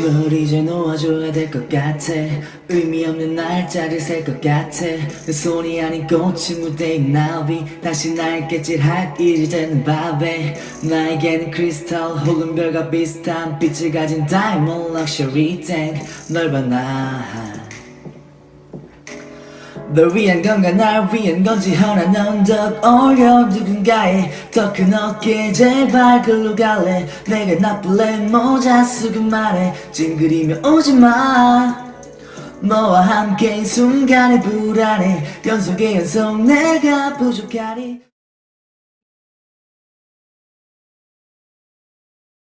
널 이제 놓아줘야 될 것 같아. 의미 없는 날짜를 셀 것 같아. 내 손이 아닌 꽃이 묻대인 나비. 다시 날 깨질할 일이 되는 밤에. 나에게는 크리스탈 혹은 별과 비슷한 빛을 가진 다이몬드 럭셔리 탱널 봐나 널 위한 건가 날 위한 건지. 허나 넌더 어려 누군가의 더큰 어깨. 제발 글로 갈래. 내가 나쁠래. 모자 쓰고 말해. 찡그리며 오지마. 너와 함께인 순간의 불안해 연속의 연속. 내가 부족하니